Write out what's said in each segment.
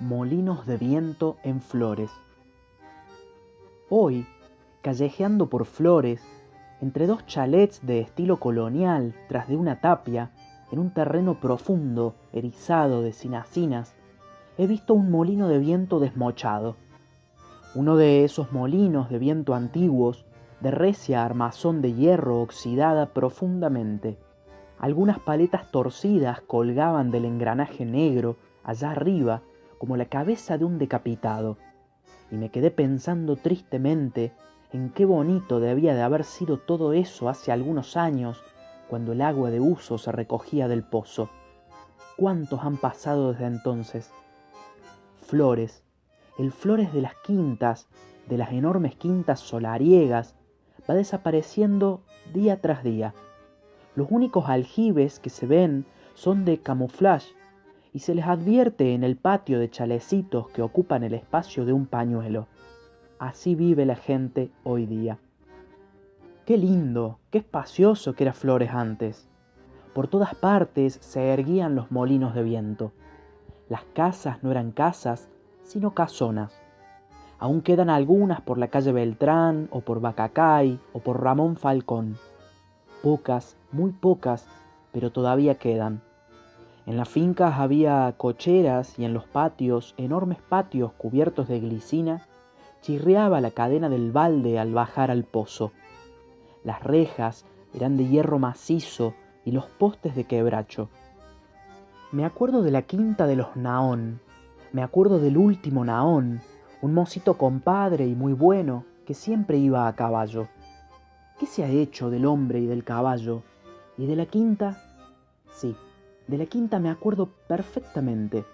Molinos de viento en Flores. Hoy, callejeando por Flores, entre dos chalets de estilo colonial tras de una tapia, en un terreno profundo, erizado de sinacinas, he visto un molino de viento desmochado. Uno de esos molinos de viento antiguos, de recia armazón de hierro oxidada profundamente. Algunas paletas torcidas colgaban del engranaje negro allá arriba como la cabeza de un decapitado, y me quedé pensando tristemente en qué bonito debía de haber sido todo eso hace algunos años, cuando el agua de uso se recogía del pozo. ¿Cuántos han pasado desde entonces? Flores, el Flores de las quintas, de las enormes quintas solariegas, va desapareciendo día tras día. Los únicos aljibes que se ven son de camuflaje y se les advierte en el patio de chalecitos que ocupan el espacio de un pañuelo. Así vive la gente hoy día. Qué lindo, qué espacioso que era Flores antes. Por todas partes se erguían los molinos de viento. Las casas no eran casas, sino casonas. Aún quedan algunas por la calle Beltrán o por Bacacay o por Ramón Falcón. Pocas, muy pocas, pero todavía quedan. En las fincas había cocheras y en los patios, enormes patios cubiertos de glicina, chirriaba la cadena del balde al bajar al pozo. Las rejas eran de hierro macizo y los postes de quebracho. Me acuerdo de la quinta de los Naón, me acuerdo del último Naón, un mocito compadre y muy bueno que siempre iba a caballo. ¿Qué se ha hecho del hombre y del caballo? ¿Y de la quinta? Sí, de la quinta me acuerdo perfectamente.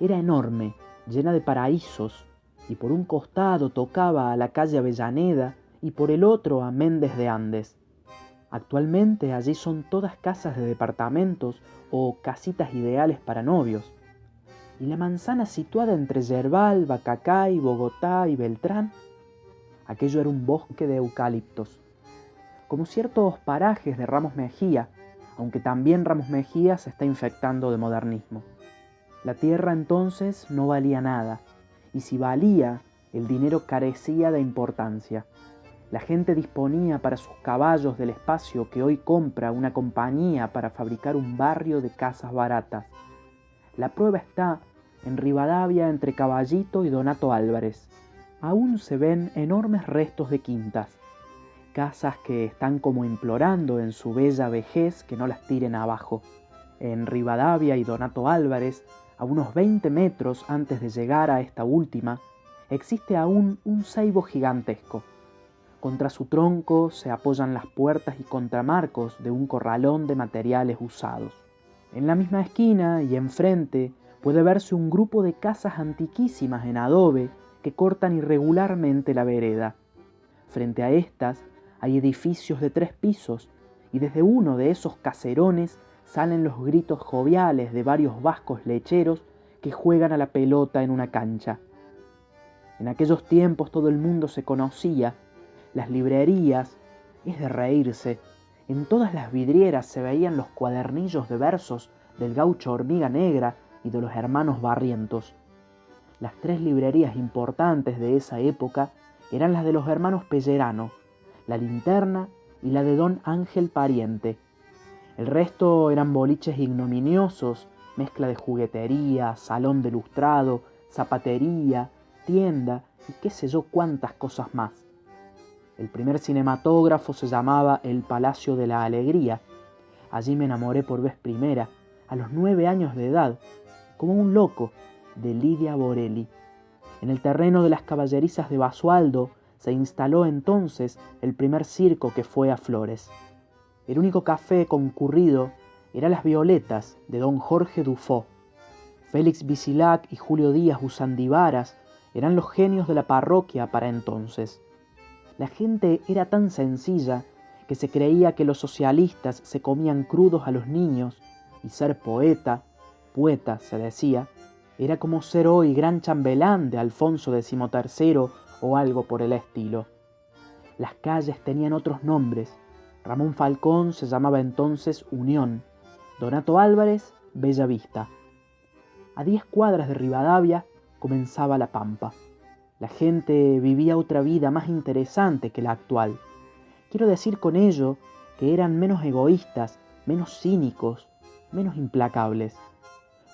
Era enorme, llena de paraísos, y por un costado tocaba a la calle Avellaneda y por el otro a Méndez de Andes. Actualmente allí son todas casas de departamentos o casitas ideales para novios. Y la manzana situada entre Yerbal, Bacacay, Bogotá y Beltrán, aquello era un bosque de eucaliptos. Como ciertos parajes de Ramos Mejía, aunque también Ramos Mejía se está infectando de modernismo. La tierra entonces no valía nada, y si valía, el dinero carecía de importancia. La gente disponía para sus caballos del espacio que hoy compra una compañía para fabricar un barrio de casas baratas. La prueba está en Rivadavia entre Caballito y Donato Álvarez. Aún se ven enormes restos de quintas, casas que están como implorando en su bella vejez que no las tiren abajo. En Rivadavia y Donato Álvarez, a unos 20 metros antes de llegar a esta última, existe aún un ceibo gigantesco. Contra su tronco se apoyan las puertas y contramarcos de un corralón de materiales usados. En la misma esquina y enfrente puede verse un grupo de casas antiquísimas en adobe que cortan irregularmente la vereda. Frente a estas hay edificios de tres pisos y desde uno de esos caserones salen los gritos joviales de varios vascos lecheros que juegan a la pelota en una cancha. En aquellos tiempos todo el mundo se conocía, las librerías, es de reírse, en todas las vidrieras se veían los cuadernillos de versos del gaucho hormiga negra y de los hermanos barrientos. Las tres librerías importantes de esa época eran las de los hermanos Pellerano, la linterna y la de don Ángel Pariente. El resto eran boliches ignominiosos, mezcla de juguetería, salón de lustrado, zapatería, tienda y qué sé yo cuántas cosas más. El primer cinematógrafo se llamaba El Palacio de la Alegría. Allí me enamoré por vez primera, a los nueve años de edad, como un loco, de Lidia Borelli. En el terreno de las caballerizas de Basualdo se instaló entonces el primer circo que fue a Flores. El único café concurrido era Las Violetas de don Jorge Dufaux. Félix Bisilac y Julio Díaz Usandivaras eran los genios de la parroquia para entonces. La gente era tan sencilla que se creía que los socialistas se comían crudos a los niños y ser poeta, poeta se decía, era como ser hoy gran chambelán de Alfonso XIII o algo por el estilo. Las calles tenían otros nombres. Ramón Falcón se llamaba entonces Unión, Donato Álvarez, Bella Vista. A diez cuadras de Rivadavia comenzaba la pampa. La gente vivía otra vida más interesante que la actual. Quiero decir con ello que eran menos egoístas, menos cínicos, menos implacables.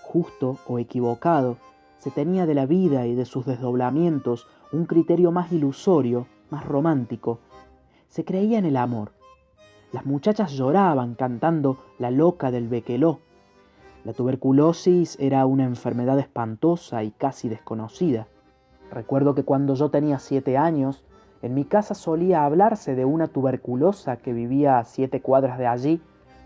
Justo o equivocado, se tenía de la vida y de sus desdoblamientos un criterio más ilusorio, más romántico. Se creía en el amor. Las muchachas lloraban cantando La loca del Bequeló. La tuberculosis era una enfermedad espantosa y casi desconocida. Recuerdo que cuando yo tenía siete años, en mi casa solía hablarse de una tuberculosa que vivía a siete cuadras de allí,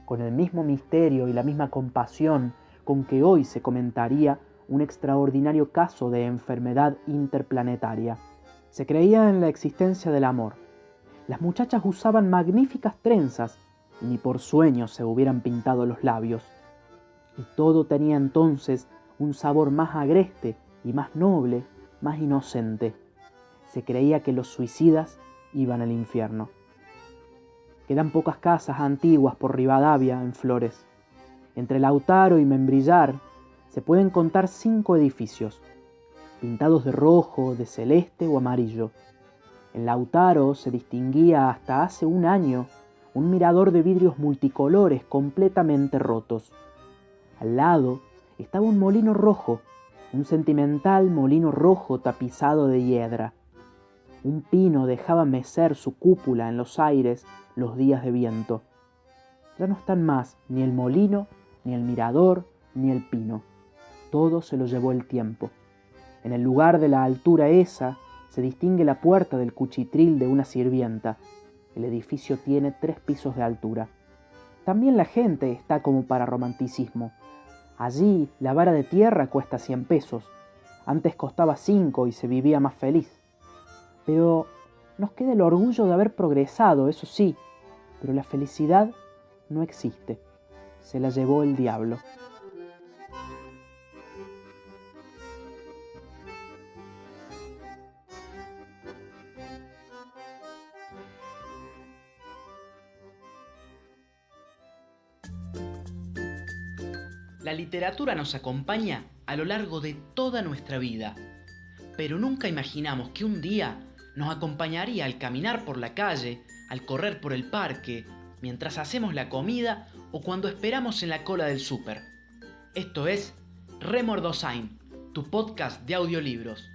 con el mismo misterio y la misma compasión con que hoy se comentaría un extraordinario caso de enfermedad interplanetaria. Se creía en la existencia del amor. Las muchachas usaban magníficas trenzas y ni por sueños se hubieran pintado los labios. Y todo tenía entonces un sabor más agreste y más noble más inocente. Se creía que los suicidas iban al infierno. Quedan pocas casas antiguas por Rivadavia en Flores. Entre Lautaro y Membrillar se pueden contar cinco edificios, pintados de rojo, de celeste o amarillo. En Lautaro se distinguía hasta hace un año un mirador de vidrios multicolores completamente rotos. Al lado estaba un molino rojo un sentimental molino rojo tapizado de hiedra. Un pino dejaba mecer su cúpula en los aires los días de viento. Ya no están más ni el molino, ni el mirador, ni el pino. Todo se lo llevó el tiempo. En el lugar de la altura esa se distingue la puerta del cuchitril de una sirvienta. El edificio tiene tres pisos de altura. También la gente está como para romanticismo. Allí la vara de tierra cuesta 100 pesos. Antes costaba 5 y se vivía más feliz. Pero nos queda el orgullo de haber progresado, eso sí, pero la felicidad no existe. Se la llevó el diablo. La literatura nos acompaña a lo largo de toda nuestra vida, pero nunca imaginamos que un día nos acompañaría al caminar por la calle, al correr por el parque, mientras hacemos la comida o cuando esperamos en la cola del súper. Esto es Remordosain, tu podcast de audiolibros.